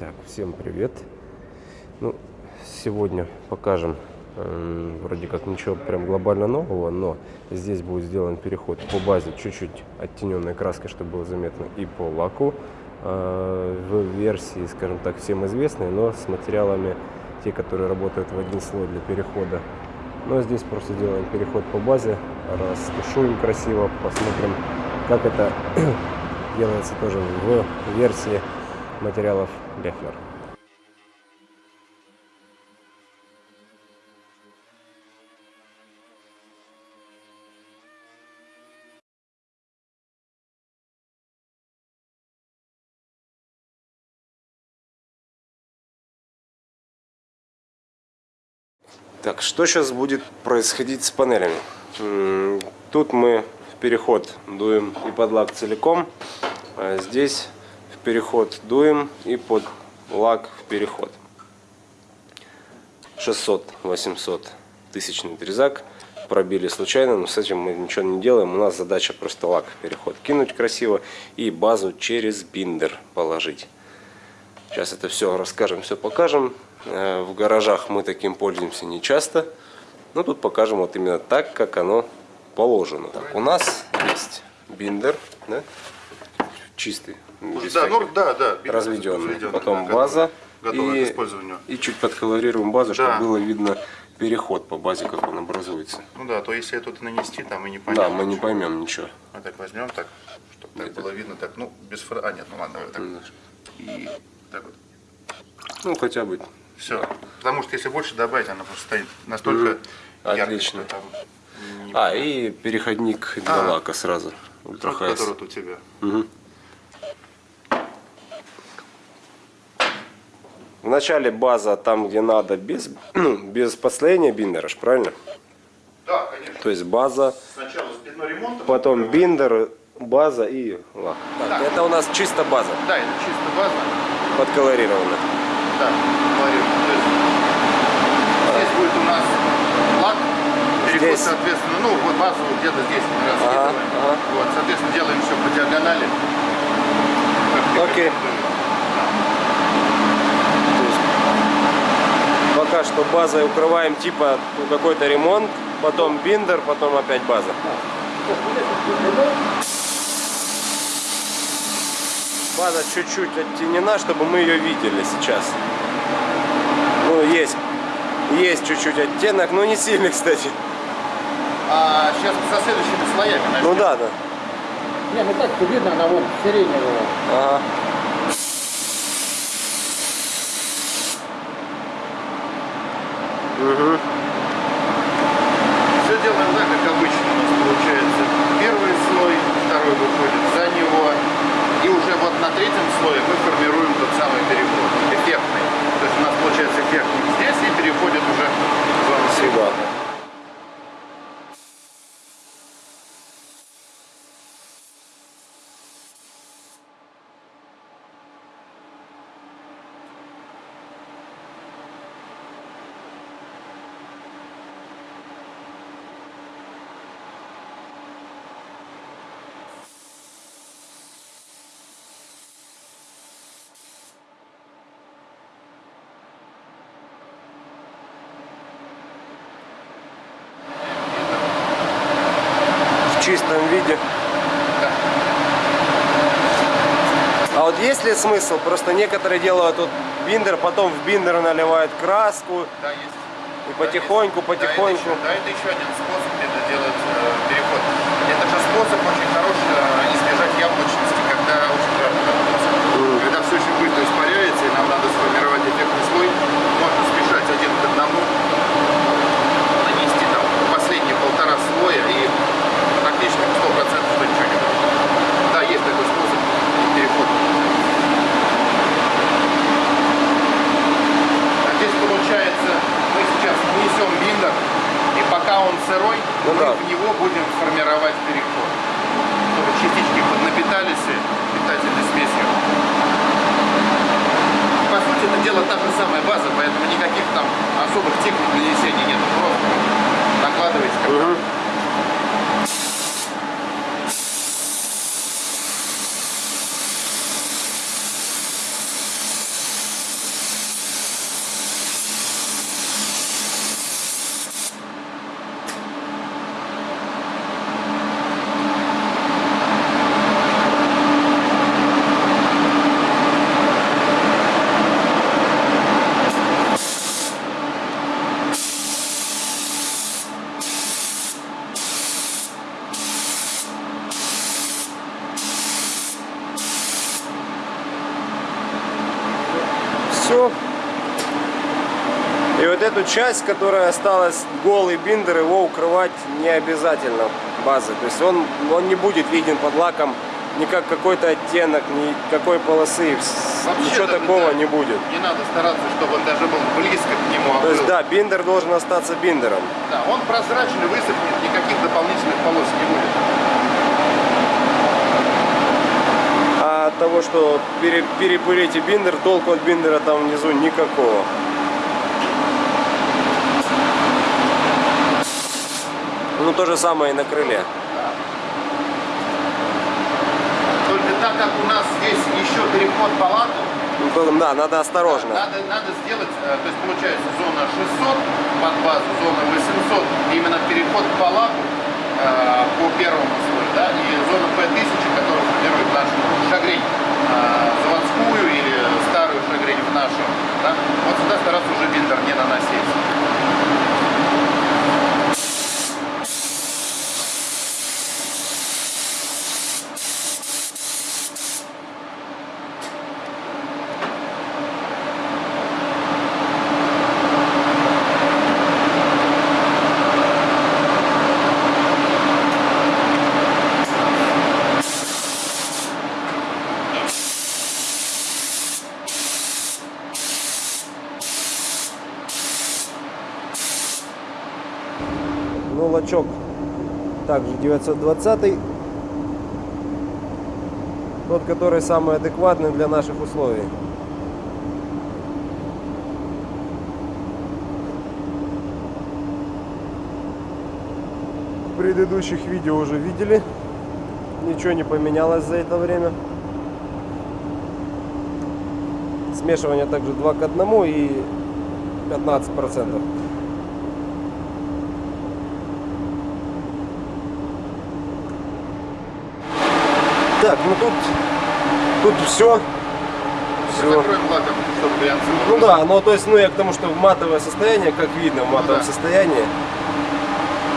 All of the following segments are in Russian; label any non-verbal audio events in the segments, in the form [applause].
Так, всем привет. Ну, сегодня покажем э, вроде как ничего прям глобально нового, но здесь будет сделан переход по базе чуть-чуть оттененной краской, чтобы было заметно, и по лаку э, в версии, скажем так, всем известной, но с материалами те, которые работают в один слой для перехода. Но здесь просто делаем переход по базе, растушуем красиво, посмотрим, как это [clears throat] делается тоже в версии материалов Лефлер. Так, что сейчас будет происходить с панелями? Тут мы в переход дуем и под лак целиком, а здесь в переход дуем и под лак в переход. 600-800 тысячный трезак пробили случайно, но с этим мы ничего не делаем. У нас задача просто лак в переход кинуть красиво и базу через биндер положить. Сейчас это все расскажем, все покажем. Э, в гаражах мы таким пользуемся не часто. Но тут покажем вот именно так, как оно положено. Так, у нас есть биндер, да? Чистый, без да, ну, да, да, разведенный. разведенный. Потом да, база и, к использованию. и чуть подколорируем базу, да. чтобы было видно переход по базе, как он образуется. Ну да, то если это нанести, там мы не поймем. Да, мы не поймем ничего. Мы так возьмем так, чтобы так было видно, так, ну, без фра... А, нет, ну ладно, давай так. И так вот. Ну, хотя бы все. Потому что если больше добавить, она просто стоит настолько угу. Отлично. Ярко, а, и переходник для а, лака сразу. Ультрахайс. Который у тебя. Угу. Вначале база там, где надо, без, [clears throat] ну, без последнего биндера, правильно? Да, конечно. То есть база, Сначала спидной ремонт, потом биндер, база и лак. Так, да. Это у нас чисто база. Да, это чисто база. Подколорирована да. То есть здесь будет у нас лак, переход, здесь. соответственно, ну вот базу где-то здесь мы раскидываем. Ага, ага. Вот, соответственно, делаем все по диагонали. Окей. Пока что базой укрываем типа ну, какой-то ремонт, потом биндер, потом опять база. База чуть-чуть оттенена, чтобы мы ее видели сейчас. Ну, есть, есть чуть-чуть оттенок, но не сильный, [laughs] кстати. А сейчас со следующими слоями начнем. Ну да, да. Не, ну так видно, она вот сиреневая. Ага. Угу. Все делаем так, как обычно у нас получается. Первый слой, второй выходит за него. И уже вот на третьем слое мы формируем тот самый переход, эффектный. То есть у нас получается эффектник здесь и переходит уже в зону сюда. Чистом виде. А вот есть ли смысл? Просто некоторые делают вот биндер, потом в биндер наливают краску. Да, есть. И потихоньку, да, потихоньку. Да, это еще, да, это еще один способ это делать э, переход. Это же способ очень хороший э, избежать яблочности, когда очень жарко mm. Когда все очень быстро испаряется, и нам надо сформировать эффектный слой, можно смешать один к одному, нанести там последние полтора слоя и практически 100% что ничего не будет. Да, есть такой способ перехода. А здесь получается, мы сейчас несем биндер, и пока он сырой, ну, мы да. в него будем формировать переход. Чтобы частички напитались питательной смесью. По сути, это дело та же самая база, поэтому никаких там особых техник нанесения нет. Просто накладываете как угу. все. И вот эту часть, которая осталась голый биндер, его укрывать не обязательно базы. То есть он, он не будет виден под лаком ни как какой-то оттенок, ни какой полосы. Вообще Ничего такого да, не будет. Не надо стараться, чтобы он даже был близко к нему. а То есть да, биндер должен остаться биндером. Да, он прозрачный, высохнет, никаких дополнительных полос не будет. А от того, что пере- перепылите биндер, толку от биндера там внизу никакого. Ну то же самое и на крыле. Только так как у нас здесь еще переход палату, Ну, да, надо осторожно. надо, надо сделать, э, то есть получается зона 600 под базу, зона 800, именно переход палату э, по первому слою, да, и зона P1000, которая формирует нашу шагрень, э, заводскую или старую шагрень в нашу, да, вот сюда стараться уже биндер не наносить. Ну, лачок также 920 Тот, который самый адекватный для наших условий. В предыдущих видео уже видели. Ничего не поменялось за это время. Смешивание также 2 к 1 и 15 Так, ну тут, тут все. Все. Лаком. Ну да, ну то есть, ну я к тому, что в матовое состояние, как видно, в матовом да. состоянии,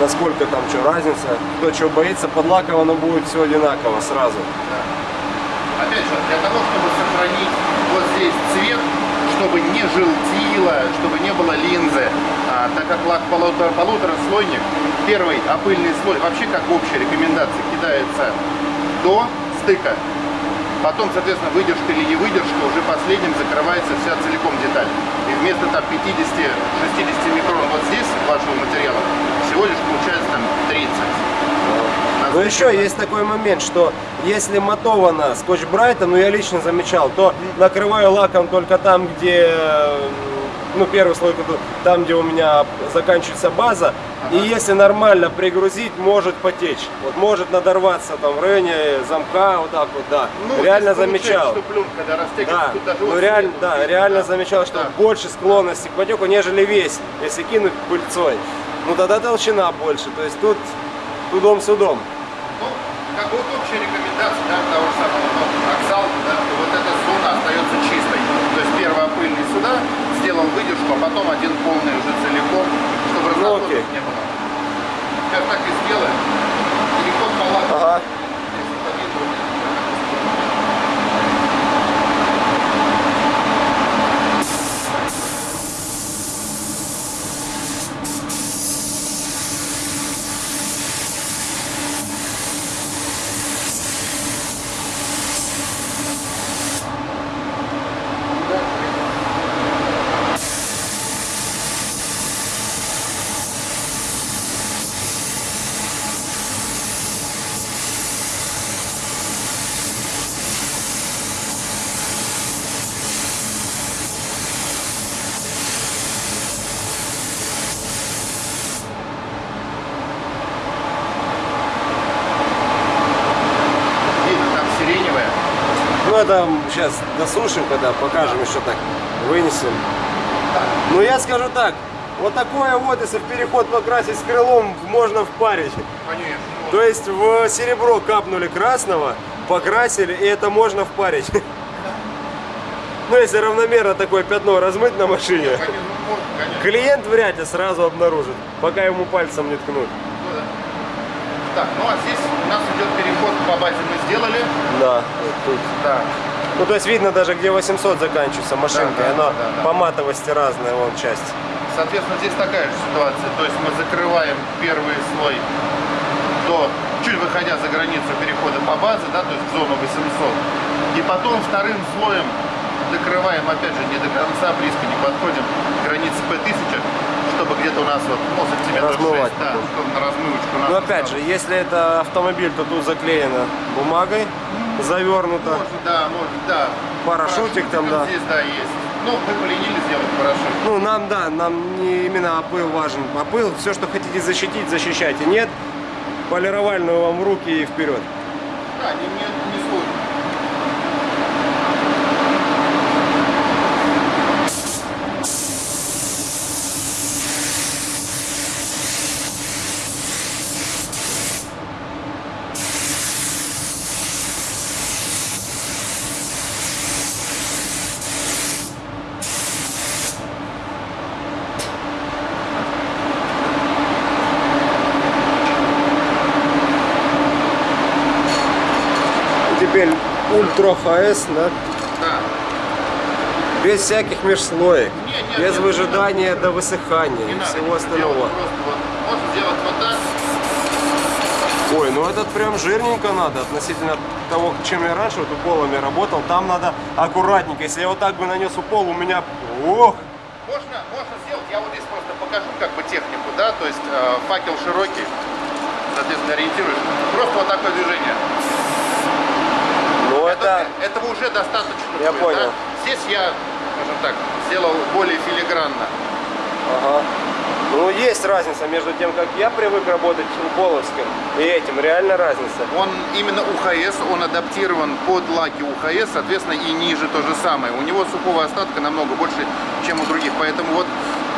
насколько там что разница, кто что боится, под лаком оно будет все одинаково сразу. Опять же, для того, чтобы сохранить вот здесь цвет, чтобы не желтило, чтобы не было линзы, а, так как лак полутора, полутораслойник, первый опыльный слой, вообще как общая рекомендация, кидается до стыка. Потом, соответственно, выдержка или не выдержка, уже последним закрывается вся целиком деталь. И вместо там 50-60 микрон вот здесь вашего материала, всего лишь получается там 30. На Но еще есть такой момент, что если матовано скотч брайтом, ну я лично замечал, то накрываю лаком только там, где, э, ну первый слой, там, где у меня заканчивается база, и если нормально пригрузить, может потечь. Вот может надорваться там в районе замка, вот так вот, да. Ну, реально замечал. Что пленка, Да, тут даже ну реально, да, видно, реально да. замечал, что Да. больше склонности к потеку, нежели весь. Если кинуть пыльцой, ну тогда толщина больше. То есть тут тудом судом. Ну, как вот общая рекомендация, да, того же самого Оксал, да, что вот эта зона остается чистой. То есть первый опыльный сюда, сделал выдержку, а потом один полный уже целиком, чтобы Ну, не было. Сейчас так и сделаем. Переход по лаку. Ага. Если по виду, видно, там сиреневая. Ну это сейчас досушим, когда покажем еще так, вынесем. Ну я скажу так, вот такое вот, если в переход покрасить с крылом, можно впарить. Конечно. То есть в серебро капнули красного, покрасили, и это можно впарить. [laughs] Ну если равномерно такое пятно размыть на машине, ну, клиент вряд ли сразу обнаружит, пока ему пальцем не ткнут. Ну да. Так, ну а здесь переход по базе мы сделали. Да, тут. Да. Ну, то есть видно даже, где 800 заканчивается машинка, Да, да, она да, да. по матовости разная, вон часть. Соответственно, здесь такая же ситуация. То есть мы закрываем первый слой до, чуть выходя за границу перехода по базе, да, то есть в зону 800. И потом вторым слоем закрываем, опять же, не до конца, близко не подходим к границе P1000, чтобы где-то у нас вот, ну, сантиметров Размывать 6, да, на размывочку нас Но Ну, опять же, если это автомобиль, то тут заклеено бумагой, завернуто. Может, да, может, да. Парашютик там, да. Здесь, да, есть. Ну, мы поленились сделать парашют. Ну, нам, да, нам не именно опыл важен. Опыл, все, что хотите защитить, защищайте. Нет, полировальную вам руки и вперед. Да, не, не, теперь ультра ХС, да, Да. без всяких межслоек, Не, не, без не, выжидания до высыхания и всего остального. вот, вот так. Ой, ну этот прям жирненько надо относительно того, чем я раньше вот уколами работал. Там надо аккуратненько. Если я вот так бы нанес укол, у меня... Ох! Можно, можно сделать, я вот здесь просто покажу как бы технику, да, то есть э, факел широкий, соответственно, ориентируешь. Просто вот такое движение. Это... Этого уже достаточно. Я будет, понял. да. Здесь я, скажем так, сделал более филигранно. Ага. Ну, есть разница между тем, как я привык работать уколовским, и этим. Реально разница. Он именно УХС, он адаптирован под лаки УХС, соответственно, и ниже то же самое. У него сухого остатка намного больше, чем у других, поэтому вот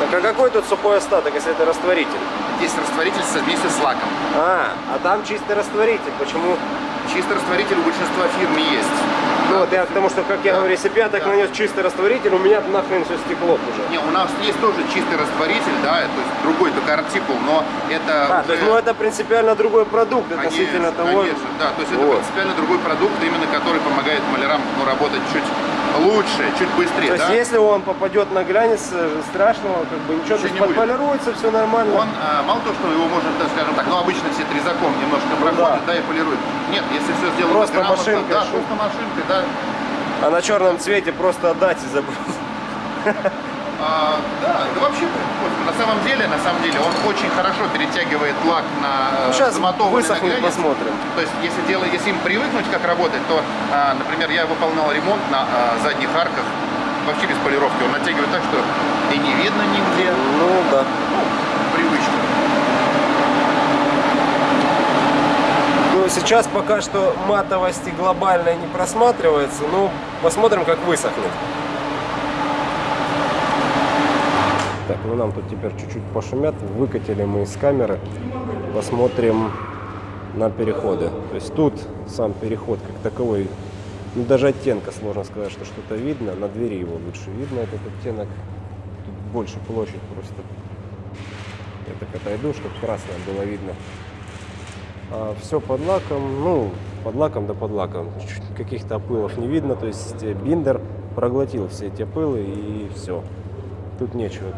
Так а какой тут сухой остаток, если это растворитель? здесь растворитель вместе с лаком. А, а там чистый растворитель. Почему? Чистый растворитель у большинства фирм есть. Ну, вот я потому что, как я Да. говорю, если бы я так Да. нанес чистый растворитель, у меня нахрен все стекло уже. Не, у нас есть тоже чистый растворитель, да, то есть другой только артикул, но это А, то есть, уже- ну это принципиально другой продукт относительно Конечно, того. конечно, да, то есть это Вот. принципиально другой продукт, именно который помогает малярам ну, работать чуть лучше, чуть быстрее, То есть, да? если он попадет на глянец, страшного, как бы ничего, то Ничего есть не будет. подполируется, все нормально. Он, а, мало того, что его можно, так скажем так, ну обычно все трезаком немножко проходят, да. и полируют. Нет, если все сделано Просто грамотно, машинкой да, просто машинкой, да. А на черном цвете просто отдать и забыть. А, да, да вообще, на самом деле, на самом деле, он очень хорошо перетягивает лак на э, Сейчас замотованный высохнет, посмотрим. То есть, если дело, если им привыкнуть, как работать, то, а, например, я выполнял ремонт на а, задних арках, вообще без полировки. Он натягивает так, что и не видно нигде. Ну да. Ну, привычно. Ну, сейчас пока что матовости глобальной не просматривается. Ну, посмотрим, как высохнет. Так, ну нам тут теперь чуть-чуть пошумят. Выкатили мы из камеры. Посмотрим на переходы. То есть тут сам переход как таковой, ну даже оттенка сложно сказать, что что-то видно. На двери его лучше видно, этот оттенок. Тут больше площадь просто. Я так отойду, чтобы красное было видно. Все под лаком, ну, под лаком да под лаком. Каких-то опылов не видно, то есть э, биндер проглотил все эти опылы и все. Тут нечего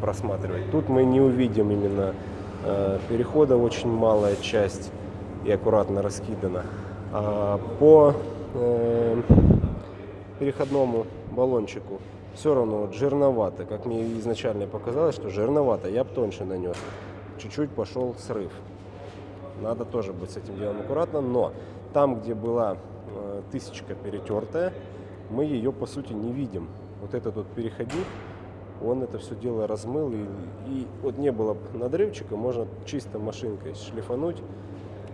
просматривать. Тут мы не увидим именно э, перехода, очень малая часть и аккуратно раскидана. А по э, переходному баллончику все равно вот жирновато, как мне изначально показалось, что жирновато, я бы тоньше нанес. Чуть-чуть пошел срыв. Надо тоже быть с этим делом аккуратно, но там, где была э, тысячка перетертая, мы ее по сути не видим. Вот этот вот переходник, он это все дело размыл, и, и вот не было надрывчика, можно чисто машинкой шлифануть,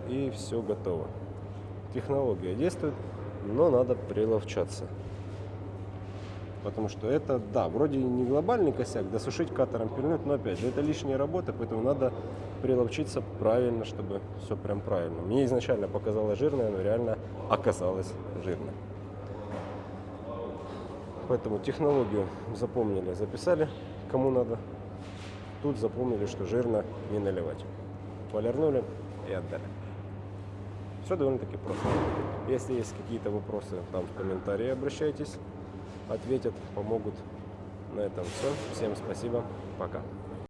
и все готово. Технология действует, но надо приловчаться. Потому что это, да, вроде не глобальный косяк, досушить катером пильнуть, но опять же, это лишняя работа, поэтому надо приловчиться правильно, чтобы все прям правильно. Мне изначально показалось жирное, но реально оказалось жирно. Поэтому технологию запомнили, записали, кому надо. Тут запомнили, что жирно не наливать. Полирнули и отдали. Все довольно-таки просто. Если есть какие-то вопросы, там в комментарии обращайтесь, ответят, помогут. На этом все. Всем спасибо. Пока.